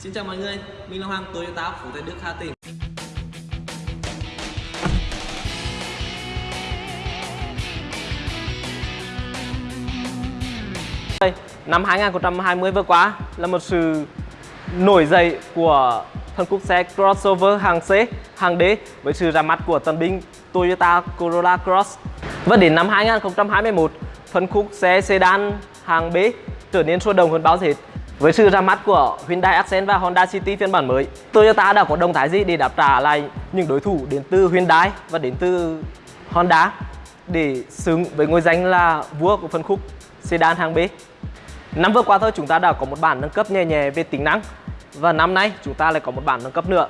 Xin chào mọi người, mình là Hoàng Toyota Phú Tây Đức Hà Tĩnh. Năm 2020 vừa qua là một sự nổi dậy của phân khúc xe crossover hàng C, hàng D với sự ra mắt của tân binh Toyota Corolla Cross. Và đến năm 2021, phân khúc xe sedan hàng B trở nên sôi động hơn bao giờ hết với sự ra mắt của Hyundai Accent và Honda City phiên bản mới, Toyota đã có động thái gì để đáp trả lại những đối thủ đến từ Hyundai và đến từ Honda để xứng với ngôi danh là vua của phân khúc sedan hàng B. Năm vừa qua thôi chúng ta đã có một bản nâng cấp nhẹ nhẹ về tính năng và năm nay chúng ta lại có một bản nâng cấp nữa.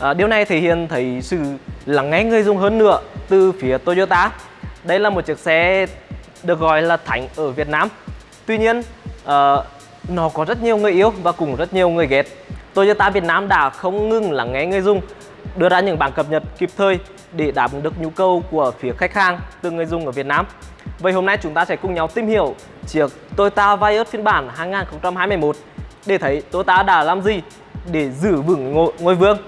À, điều này thể hiện thấy sự lắng nghe người dùng hơn nữa từ phía Toyota. Đây là một chiếc xe được gọi là thánh ở Việt Nam. Tuy nhiên, à, nó có rất nhiều người yêu và cũng rất nhiều người ghét. Toyota Việt Nam đã không ngừng lắng nghe người dùng, đưa ra những bản cập nhật kịp thời để đáp ứng được nhu cầu của phía khách hàng từ người dùng ở Việt Nam. Vậy hôm nay chúng ta sẽ cùng nhau tìm hiểu chiếc Toyota Vios phiên bản 2021 để thấy Toyota đã làm gì để giữ vững ngôi, ngôi vương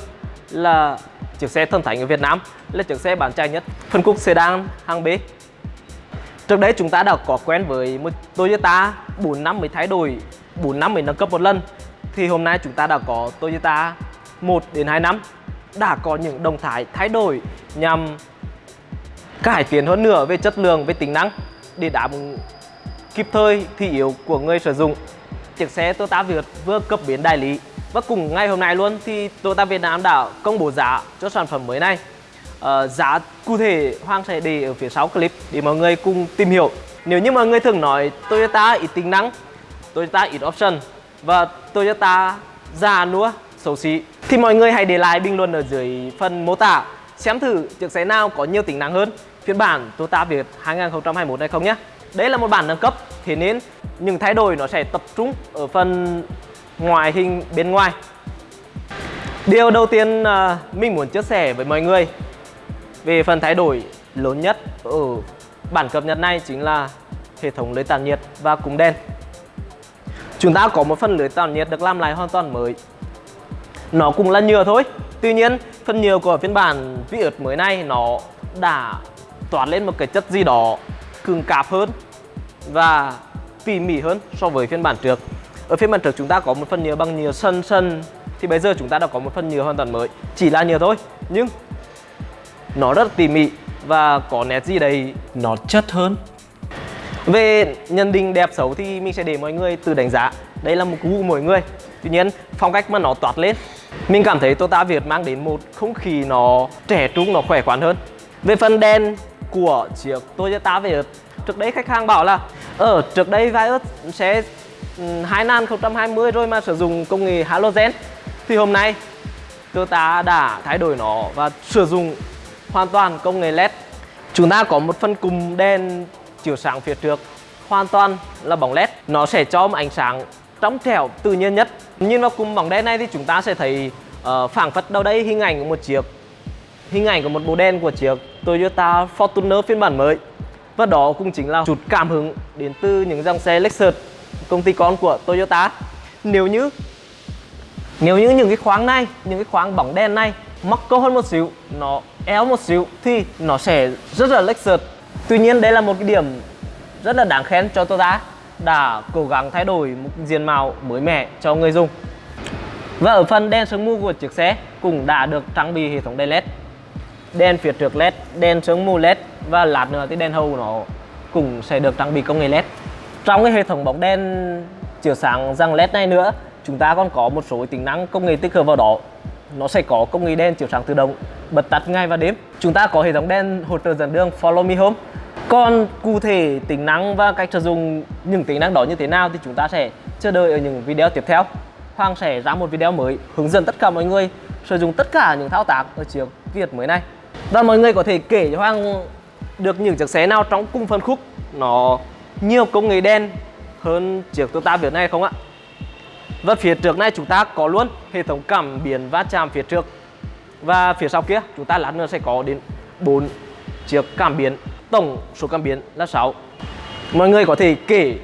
là chiếc xe thần thánh ở Việt Nam là chiếc xe bán chạy nhất phân khúc sedan hàng B. Trước đấy chúng ta đã có quen với một Toyota 4 năm mới thay đổi 4 năm mới nâng cấp một lần thì hôm nay chúng ta đã có Toyota 1 đến 2 năm đã có những động thái thay đổi nhằm cải tiến hơn nữa về chất lượng, về tính năng để đáp kịp thời thị yếu của người sử dụng. Chiếc xe Toyota Việt vừa cấp biến đại lý và cùng ngày hôm nay luôn thì Toyota Việt Nam đã công bố giá cho sản phẩm mới này. À, giá cụ thể Hoàng sẽ để ở phía sau clip để mọi người cùng tìm hiểu. Nếu như mọi người thường nói Toyota ít tính năng Toyota ít option. Và Toyota già nua. Xấu xí. Thì mọi người hãy để lại bình luận ở dưới phần mô tả. Xem thử chiếc xe nào có nhiều tính năng hơn. Phiên bản Toyota Việt 2021 này không nhé. Đây là một bản nâng cấp, thế nên những thay đổi nó sẽ tập trung ở phần ngoại hình bên ngoài. Điều đầu tiên à, mình muốn chia sẻ với mọi người về phần thay đổi lớn nhất ở bản cập nhật này chính là hệ thống lưới tản nhiệt và cúm đen chúng ta có một phần lưới tản nhiệt được làm lại hoàn toàn mới. Nó cũng là nhựa thôi. Tuy nhiên, phần nhựa của phiên bản Vios mới này nó đã toát lên một cái chất gì đó cứng cáp hơn và tỉ mỉ hơn so với phiên bản trước. Ở phiên bản trước chúng ta có một phần nhựa bằng nhựa sân sân, thì bây giờ chúng ta đã có một phần nhựa hoàn toàn mới. Chỉ là nhựa thôi, nhưng nó rất tỉ mỉ và có nét gì đấy nó chất hơn về nhận định đẹp xấu thì mình sẽ để mọi người tự đánh giá. Đây là một gu của mỗi người. Tuy nhiên phong cách mà nó toát lên Mình cảm thấy Toyota Việt mang đến một không khí nó trẻ trung, nó khỏe khoắn hơn. Về phần đèn của chiếc Toyota Việt Trước đây khách hàng bảo là Ở trước đây Vios sẽ 2020 rồi mà sử dụng công nghệ halogen. Thì hôm nay Toyota đã thay đổi nó và sử dụng hoàn toàn công nghệ LED. Chúng ta có một phần cùng đèn chiếu sáng phía trước. Hoàn toàn là bóng led nó sẽ cho một ánh sáng trong trẻo tự nhiên nhất. Nhìn vào cùng bóng đen này thì chúng ta sẽ thấy uh, phảng phất đâu đây hình ảnh của một chiếc hình ảnh của một bộ đen của chiếc Toyota Fortuner phiên bản mới. Và đó cũng chính là chút cảm hứng đến từ những dòng xe Lexus công ty con của Toyota. Nếu như nếu như những cái khoáng này những cái khoáng bóng đen này mắc câu hơn một xíu nó éo một xíu thì nó sẽ rất là Lexus. Tuy nhiên đây là một cái điểm rất là đáng khen cho Toyota đã cố gắng thay đổi một diện mạo mới mẻ cho người dùng. Và ở phần đèn sương mù của chiếc xe cũng đã được trang bị hệ thống đèn LED. Đèn phía trước LED, đèn sương mù LED và lát nữa thì đèn hậu nó cũng sẽ được trang bị công nghệ LED. Trong cái hệ thống bóng đèn chiếu sáng răng LED này nữa, chúng ta còn có một số tính năng công nghệ tích hợp vào đó. Nó sẽ có công nghệ đèn chiếu sáng tự động bật tắt ngay và đêm. Chúng ta có hệ thống đèn hỗ trợ dẫn đường Follow Me Home. Còn cụ thể tính năng và cách sử dụng những tính năng đó như thế nào thì chúng ta sẽ chờ đợi ở những video tiếp theo. Hoàng sẽ ra một video mới hướng dẫn tất cả mọi người sử dụng tất cả những thao tác ở chiếc Việt mới này. Và mọi người có thể kể cho Hoàng được những chiếc xe nào trong cùng phân khúc nó nhiều công nghệ đen hơn chiếc Toyota Việt này không ạ? Và phía trước này chúng ta có luôn hệ thống cảm biến va chạm phía trước và phía sau kia chúng ta lát nữa sẽ có đến 4 chiếc cảm biến Tổng số cảm biến là 6 Mọi người có thể kể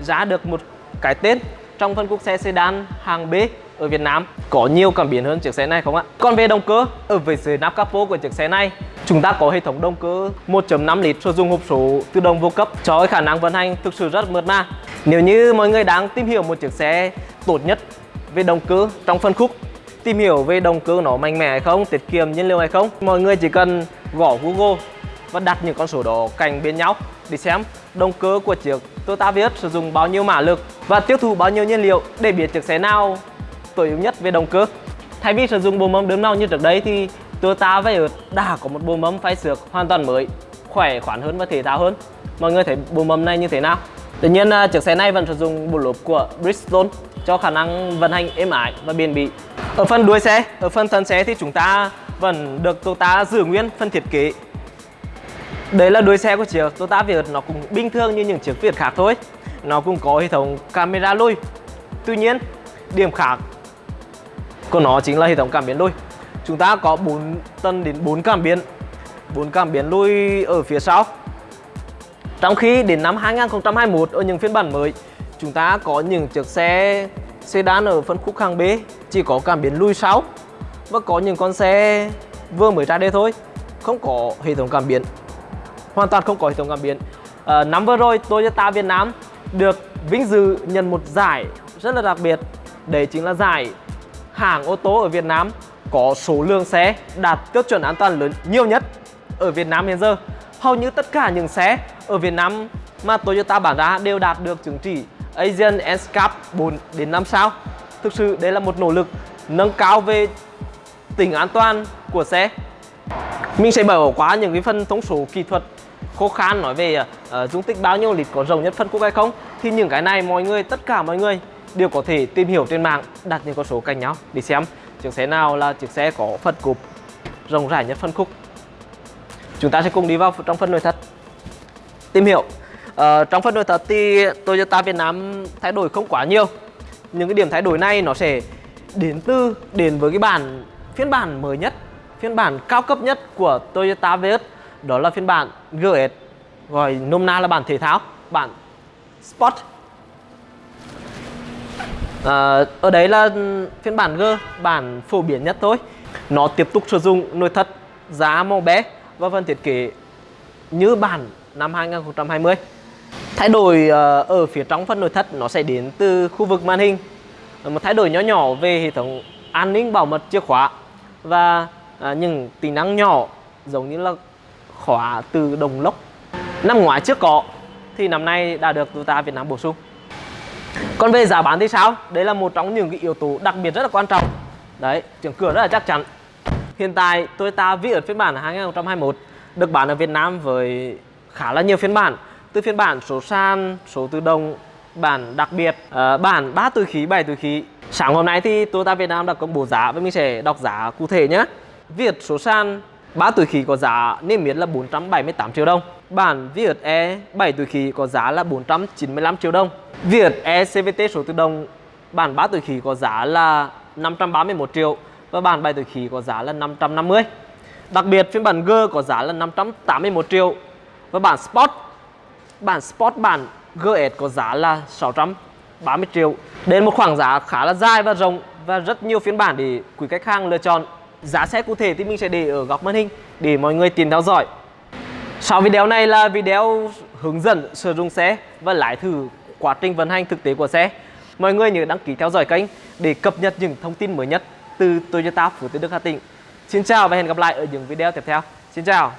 giá được một cái tên trong phân khúc xe sedan hàng B ở Việt Nam có nhiều cảm biến hơn chiếc xe này không ạ? Còn về động cơ, ở về dưới nắp capo của chiếc xe này chúng ta có hệ thống động cơ 1.5 lít sử dụng hộp số tự động vô cấp cho khả năng vận hành thực sự rất mượt mà. Nếu như mọi người đang tìm hiểu một chiếc xe tốt nhất về động cơ trong phân khúc tìm hiểu về động cơ nó mạnh mẽ hay không, tiết kiệm nhiên liệu hay không, mọi người chỉ cần gõ Google và đặt những con số đó cạnh bên nhau để xem động cơ của chiếc Toyota Vios sử dụng bao nhiêu mã lực và tiêu thụ bao nhiêu nhiên liệu để biết chiếc xe nào tối ưu nhất về động cơ. Thay vì sử dụng bộ mâm đứng nào như trước đây thì Toyota Vios đã có một bộ mâm phay xước hoàn toàn mới, khỏe khoắn hơn và thể thao hơn. Mọi người thấy bộ mâm này như thế nào? Tuy nhiên à, chiếc xe này vẫn sử dụng bộ lốp của Bridgestone cho khả năng vận hành êm ái và bền bỉ. Ở phần đuôi xe, ở phần thân xe thì chúng ta vẫn được Toyota giữ nguyên phần thiết kế Đấy là đuôi xe của chiếc Toyota Việt nó cũng bình thường như những chiếc Việt khác thôi. Nó cũng có hệ thống camera lùi Tuy nhiên, điểm khác của nó chính là hệ thống cảm biến lùi Chúng ta có 4 tân đến 4 cảm biến. 4 cảm biến lùi ở phía sau. Trong khi đến năm 2021 ở những phiên bản mới, Chúng ta có những chiếc xe sedan ở phân khúc hàng B, chỉ có cảm biến lùi sau Và có những con xe vừa mới ra đây thôi, Không có hệ thống cảm biến hoàn toàn không có hệ thống cảm biến. À, năm vừa rồi Toyota Việt Nam được vinh dự nhận một giải rất là đặc biệt. Đấy chính là giải hãng ô tô ở Việt Nam có số lượng xe đạt tiêu chuẩn an toàn lớn nhiều nhất ở Việt Nam hiện giờ. Hầu như tất cả những xe ở Việt Nam mà Toyota bán ra đều đạt được chứng chỉ Asian NCAP 4 đến 5 sao. Thực sự đây là một nỗ lực nâng cao về tính an toàn của xe. Mình sẽ bỏ qua những cái phần thông số kỹ thuật khô khan nói về uh, dung tích bao nhiêu lít có rộng nhất phân khúc hay không? Thì những cái này mọi người tất cả mọi người đều có thể tìm hiểu trên mạng đặt những con số cạnh nhau để xem chiếc xe nào là chiếc xe có phân cục rộng rãi nhất phân khúc. Chúng ta sẽ cùng đi vào trong phần nội thất. Tìm hiểu uh, trong phần nội thất thì Toyota Việt Nam thay đổi không quá nhiều. Những cái điểm thay đổi này nó sẽ đến từ đến với cái bản phiên bản mới nhất phiên bản cao cấp nhất của Toyota Vios đó là phiên bản GS gọi nôm na là bản thể thao bản Sport. À, ở đấy là phiên bản G bản phổ biến nhất thôi. Nó tiếp tục sử dụng nội thất giá màu bé và phần thiết kế như bản năm 2020 thay đổi à, ở phía trong phần nội thất nó sẽ đến từ khu vực màn hình. Một thay đổi nhỏ nhỏ về hệ thống an ninh bảo mật chìa khóa và à, những tính năng nhỏ giống như là khóa từ đồng lốc. Năm ngoái trước có thì năm nay đã được Toyota Việt Nam bổ sung. Còn về giá bán thì sao? Đấy là một trong những cái yếu tố đặc biệt rất là quan trọng. Đấy trưởng cửa rất là chắc chắn. Hiện tại Toyota Vios phiên bản 2021 được bán ở Việt Nam với khá là nhiều phiên bản. Từ phiên bản số sàn số tự động bản đặc biệt uh, bản 3 túi khí 7 túi khí. Sáng hôm nay thì Toyota Việt Nam đã công bố giá và mình sẽ đọc giá cụ thể nhé. Việt số sàn 3 túi khí có giá niêm yết là 478 triệu đồng. Bản Viet E 7 túi khí có giá là 495 triệu đồng. Viet E CVT số tự động, bản 3 túi khí có giá là 531 triệu và bản 7 túi khí có giá là 550. Đặc biệt, phiên bản G có giá là 581 triệu và bản Sport bản Sport bản GS có giá là 630 triệu. Đến một khoảng giá khá là dài và rộng và rất nhiều phiên bản để quý khách hàng lựa chọn. Giá xe cụ thể thì mình sẽ để ở góc màn hình để mọi người tìm theo dõi. Sau video này là video hướng dẫn sử dụng xe và lái thử quá trình vận hành thực tế của xe. Mọi người nhớ đăng ký theo dõi kênh để cập nhật những thông tin mới nhất từ Toyota Phú Tiến Đức Hà Tĩnh. Xin chào và hẹn gặp lại ở những video tiếp theo. Xin chào.